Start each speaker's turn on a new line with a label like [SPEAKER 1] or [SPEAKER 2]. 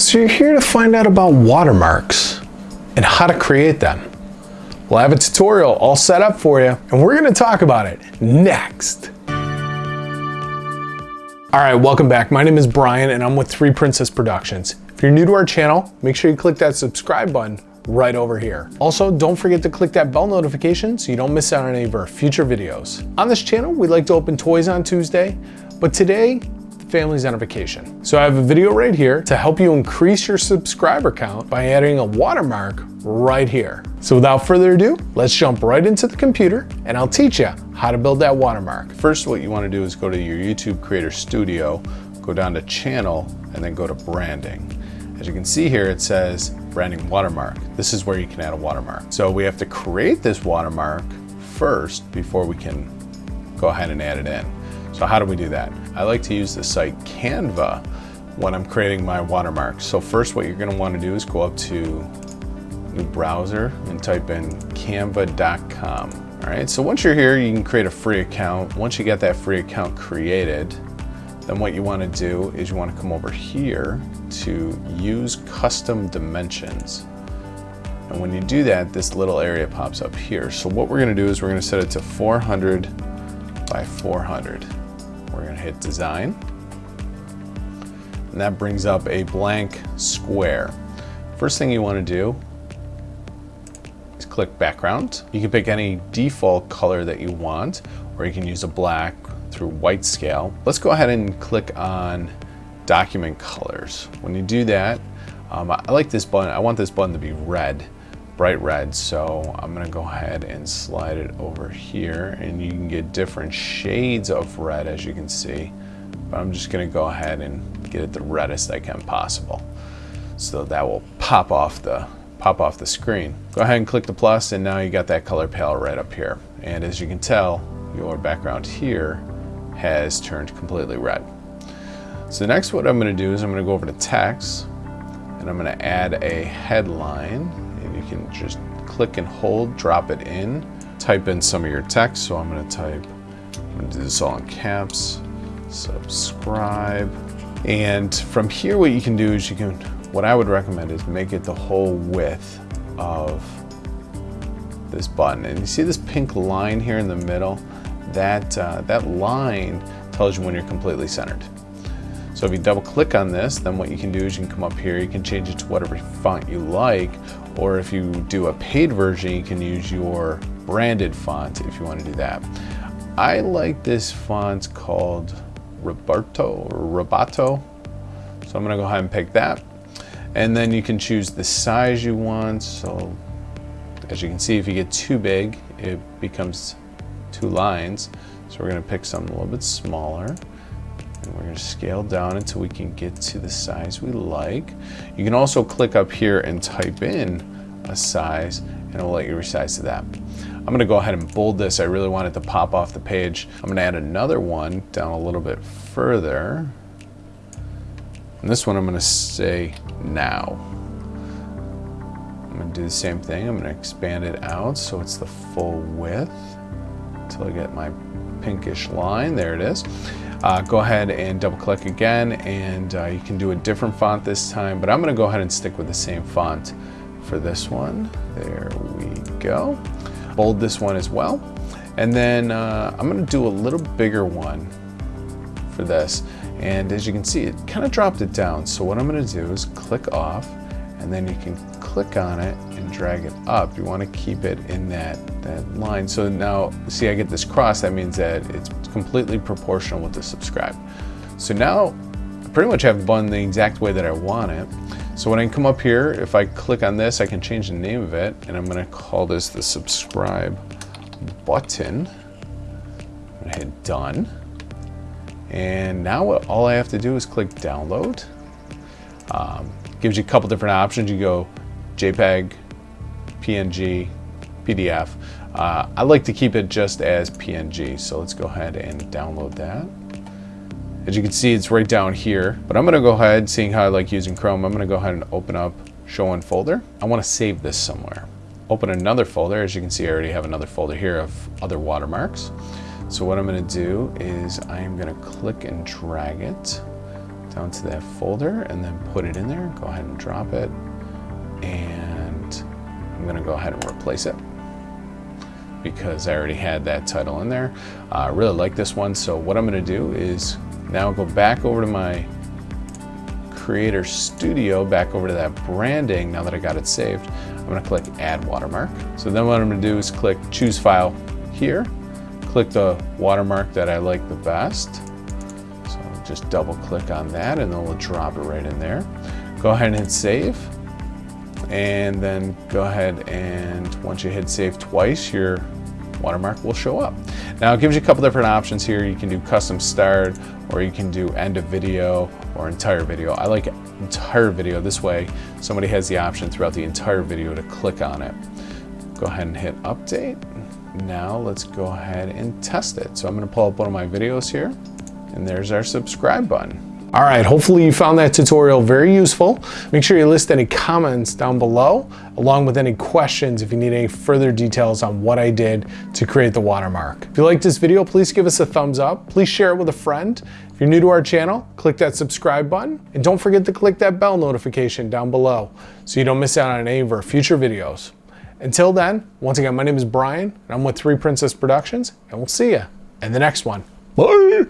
[SPEAKER 1] So you're here to find out about watermarks and how to create them. We'll have a tutorial all set up for you and we're gonna talk about it next. All right, welcome back. My name is Brian and I'm with Three Princess Productions. If you're new to our channel, make sure you click that subscribe button right over here. Also, don't forget to click that bell notification so you don't miss out on any of our future videos. On this channel, we like to open toys on Tuesday, but today families on a vacation. So I have a video right here to help you increase your subscriber count by adding a watermark right here. So without further ado, let's jump right into the computer and I'll teach you how to build that watermark.
[SPEAKER 2] First, what you want to do is go to your YouTube Creator Studio, go down to Channel, and then go to Branding. As you can see here, it says Branding Watermark. This is where you can add a watermark. So we have to create this watermark first before we can go ahead and add it in. So how do we do that? I like to use the site Canva when I'm creating my watermarks. So first what you're gonna to want to do is go up to new browser and type in canva.com. All right, so once you're here, you can create a free account. Once you get that free account created, then what you wanna do is you wanna come over here to use custom dimensions. And when you do that, this little area pops up here. So what we're gonna do is we're gonna set it to 400 by 400. We're gonna hit design. And that brings up a blank square. First thing you wanna do is click background. You can pick any default color that you want, or you can use a black through white scale. Let's go ahead and click on document colors. When you do that, um, I like this button, I want this button to be red bright red. So I'm gonna go ahead and slide it over here and you can get different shades of red as you can see. But I'm just gonna go ahead and get it the reddest I can possible. So that will pop off the pop off the screen. Go ahead and click the plus and now you got that color palette right up here. And as you can tell, your background here has turned completely red. So next what I'm gonna do is I'm gonna go over to text and I'm gonna add a headline you can just click and hold, drop it in, type in some of your text. So I'm gonna type, I'm gonna do this all in caps, subscribe. And from here, what you can do is you can, what I would recommend is make it the whole width of this button. And you see this pink line here in the middle? That, uh, that line tells you when you're completely centered. So if you double click on this, then what you can do is you can come up here, you can change it to whatever font you like, or if you do a paid version, you can use your branded font if you want to do that. I like this font called Roberto or Robato. So I'm gonna go ahead and pick that. And then you can choose the size you want. So as you can see, if you get too big, it becomes two lines. So we're gonna pick something a little bit smaller. And we're gonna scale down until we can get to the size we like. You can also click up here and type in a size and it'll let you resize to that. I'm gonna go ahead and bold this. I really want it to pop off the page. I'm gonna add another one down a little bit further. And this one I'm gonna say now. I'm gonna do the same thing. I'm gonna expand it out so it's the full width until I get my pinkish line. There it is. Uh, go ahead and double click again and uh, you can do a different font this time, but I'm gonna go ahead and stick with the same font for this one. There we go. Bold this one as well. And then uh, I'm gonna do a little bigger one for this. And as you can see, it kind of dropped it down. So what I'm gonna do is click off and then you can click on it and drag it up. You wanna keep it in that, that line. So now, see I get this cross, that means that it's completely proportional with the subscribe. So now, I pretty much have button the exact way that I want it. So when I come up here, if I click on this, I can change the name of it, and I'm gonna call this the subscribe button. I'm gonna hit done. And now all I have to do is click download. Um, gives you a couple different options. You go JPEG, PNG, PDF. Uh, I like to keep it just as PNG, so let's go ahead and download that. As you can see, it's right down here, but I'm gonna go ahead, seeing how I like using Chrome, I'm gonna go ahead and open up Show in Folder. I wanna save this somewhere. Open another folder. As you can see, I already have another folder here of other watermarks. So what I'm gonna do is I am gonna click and drag it down to that folder and then put it in there. Go ahead and drop it. And I'm gonna go ahead and replace it because I already had that title in there. Uh, I really like this one. So what I'm gonna do is now go back over to my Creator Studio, back over to that branding, now that I got it saved. I'm gonna click Add Watermark. So then what I'm gonna do is click Choose File here, click the watermark that I like the best. Just double click on that and then we'll drop it right in there. Go ahead and save. And then go ahead and once you hit save twice, your watermark will show up. Now it gives you a couple different options here. You can do custom start or you can do end of video or entire video. I like entire video this way. Somebody has the option throughout the entire video to click on it. Go ahead and hit update. Now let's go ahead and test it. So I'm gonna pull up one of my videos here and there's our subscribe button.
[SPEAKER 1] All right, hopefully you found that tutorial very useful. Make sure you list any comments down below, along with any questions if you need any further details on what I did to create the watermark. If you liked this video, please give us a thumbs up. Please share it with a friend. If you're new to our channel, click that subscribe button. And don't forget to click that bell notification down below so you don't miss out on any of our future videos. Until then, once again, my name is Brian, and I'm with Three Princess Productions, and we'll see you in the next one. Bye!